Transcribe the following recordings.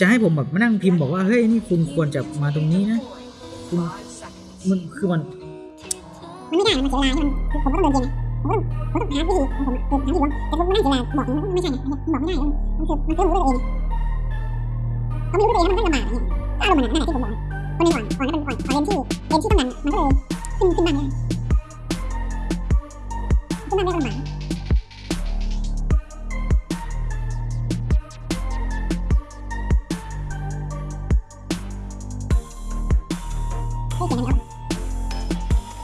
จะให้ผมแบบมานั่งพิมพ์บอกว่าเฮ้ยนี่คุณควรจะมาตรงนี้นะคุณมันคือมันมันไม่ได้มันเสียเวลาให้มันคือผมก็ต้องเดินเองผมก็ต้องผมต้องหาวิธีของผมคือหาวิธีว่าแต่ผมไม่นั่งเสียเวลาบอกอย่างนี้มันไม่ใช่ไงบอกไม่ได้มันคือมันคือรู้ตัวเองเขาไม่รู้ตัวเองมันก็ลำบากอย่างเงี้ยอารมณ์มันนั่นแหละที่ผมบอกคนหนึ่งก่อนก่อนแล้วมันก่อนก่อนเรียนที่เรียนที่ต้องดันมันก็เลยขึ้นขึ้นบ้านไม่ได้ขึ้นบ้าไม่ได้ลำบาก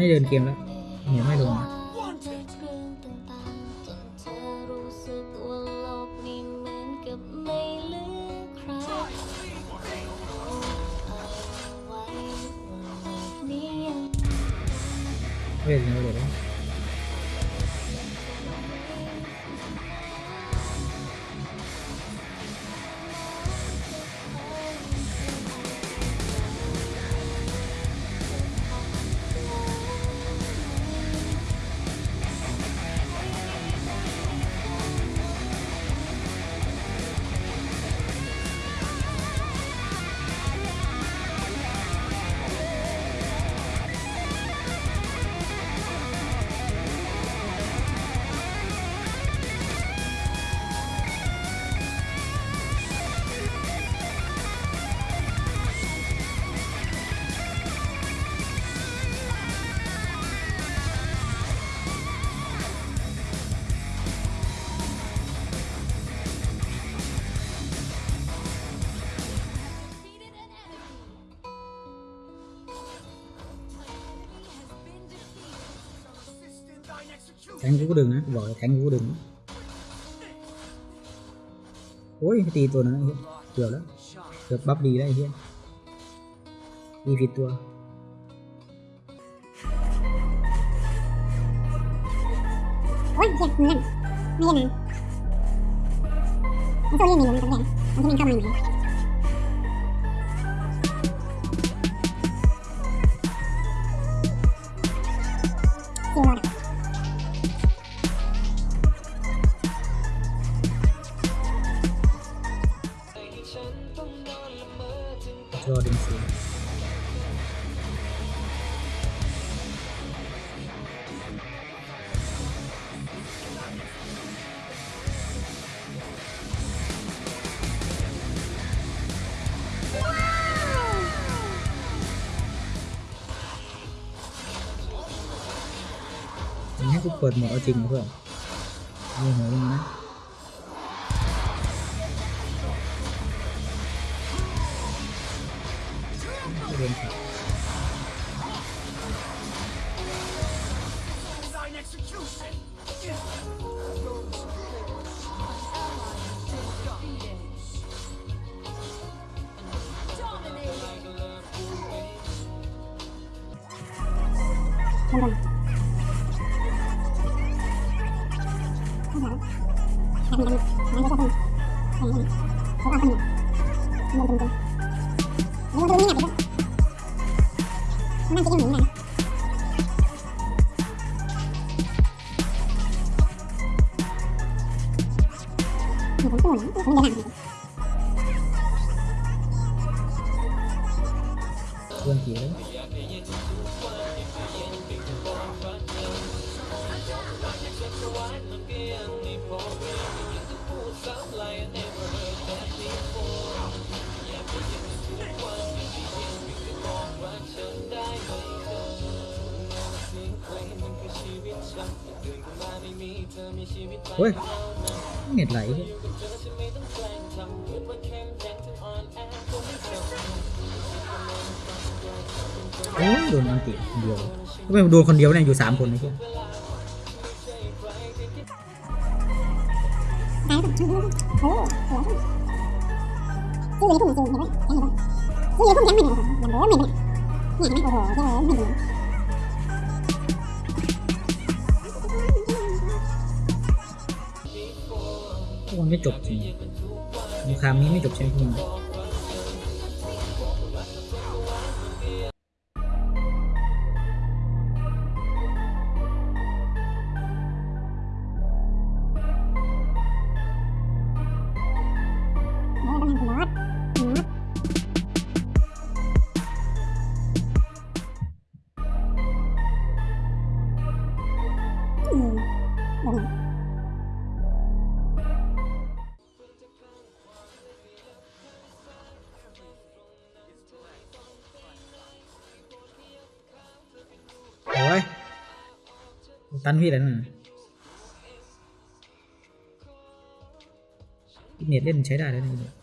ไม่เดินเกมแล้วเหนียวไม่ลงนะ thẳng vũ đường á gọi thẳng vũ đường ôi cái tì tôi này, hiện. Kiểu đó được bắp đi đấy hiện. Đi vịt tua ôi giật mình. Bây giờ mình mình sao lên mình mình không thấy mình không mình. กูเปิดโหมดเอาจริงนะเพื่อนเอาหัวมึงนะเรียนครับ บ không có nghĩ là đâu, đang chị em nghĩ này ฮ้ยเน็ตไหลโอ้ยโดนอันติคนเดียวทำไมโดนคนเดียวเนี่ยอยู่สามคนนะเพื่อนโอ้สวยชื่อเลยพุ่งจริงเห็นไหมเห็นไหมชื่อเลยพุ่งยังไม่เห็นอย่างโบ้ไม่เห็นเนี่ยไหมโอ้โหชื่อเลยไม่เห็ มันไม่จบจริงสงครามนี้ไม่จบใช่ไหมพว tan huy đánh. Ít nhiệt lên cháy đài đấy này.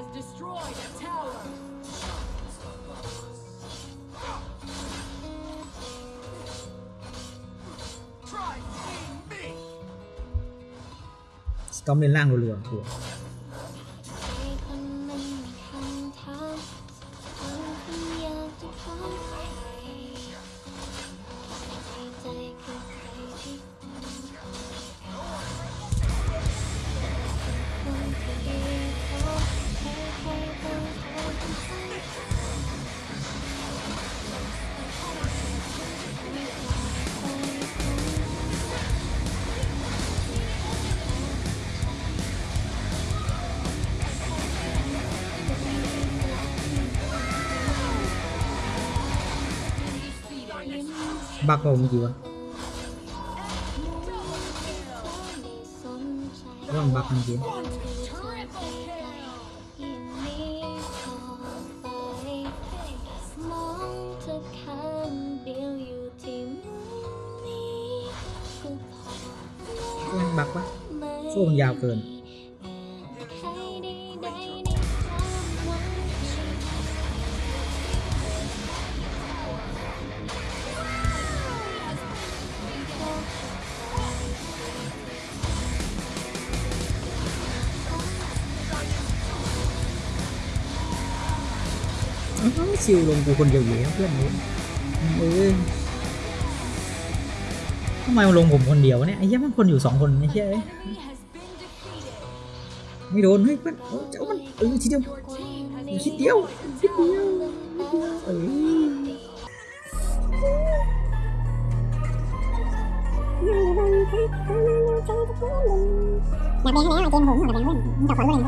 has destroyed a tower. Storm lên lang rồi lửa บักเปล่าเมื่อกี้วะว่ามันบักเมื่อกี้มองเธอข้างเดียวอยู่ที่มุมนี้ก็พอว่ามันบักวะไม่สู้มันยาวเกิน อ้าวชิวลงกูคนเดียวอยู่แล้วเพื่อนเลยเอ้ยทำไมมาลงผมคนเดียวเนี่ยไอ้เหี้ยมันคนอยู่สองคนไอ้เหี้ยไม่โดนเฮ้ยเพื่อนเจ้ามันเออทีเดียว Your team has คิดเดียวคิดเดียวเอ้ยอยากเล่นให้แล้วเกมผมอยากเล่นเล่นมึงจับขวัญเล่น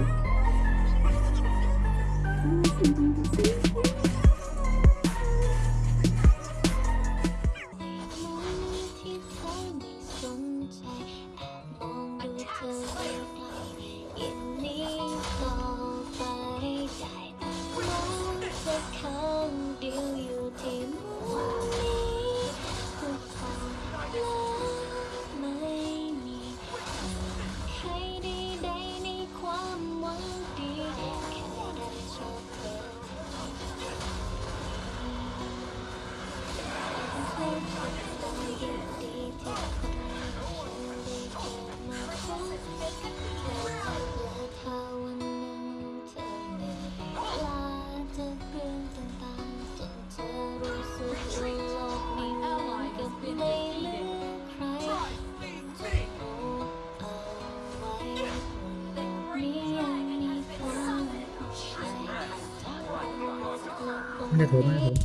ไม่ได้โถมไม่ได้โถม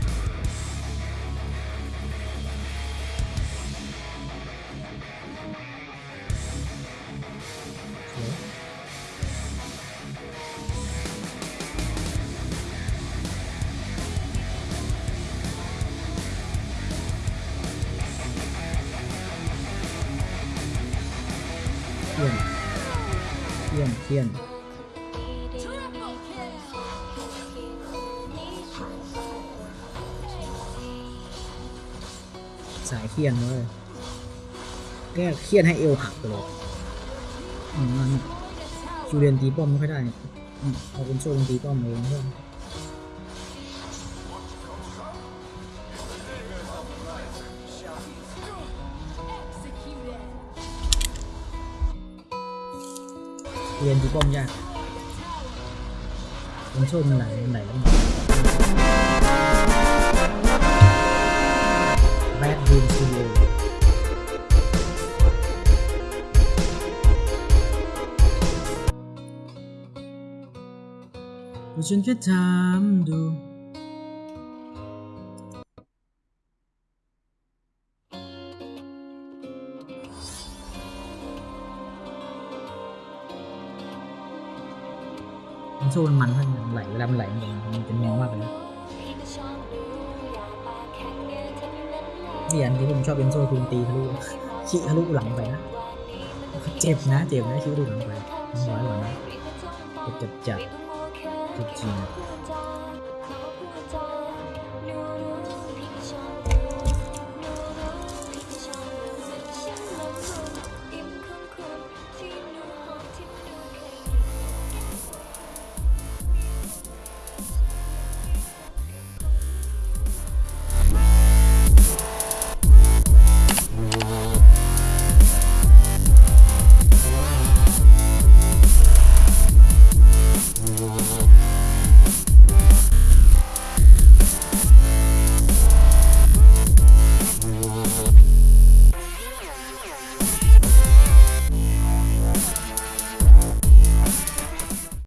เขียนเขียนเขียน คียนเลยแก้เครียนให้เอวหักไปเลยอืมมันจูเรียนตีป้อมไม่ค่อยได้เอาเป็นโซ่ลงตีป้อมเองเพื่อนเรียนตีป้อมยากเป็นโซ่มันไหลมันไหล mạnh hơn solo Và chuyện cái thảm đồ Mình xô mình mạnh hơn, lạy làm lạy mình chỉnh nhau mà vậy เท่านั้นไหลเวลามันไหลมันมันจะมองมากเลยนที่ที่ผมชอบเป็นโซ่คือมันตีทะลุขี้ทะลุหลังไปนะ เจ็บนะ เจ็บนะขี้ทะลุหลังไปร้อยกว่านะเจ็บจัดจัดจริง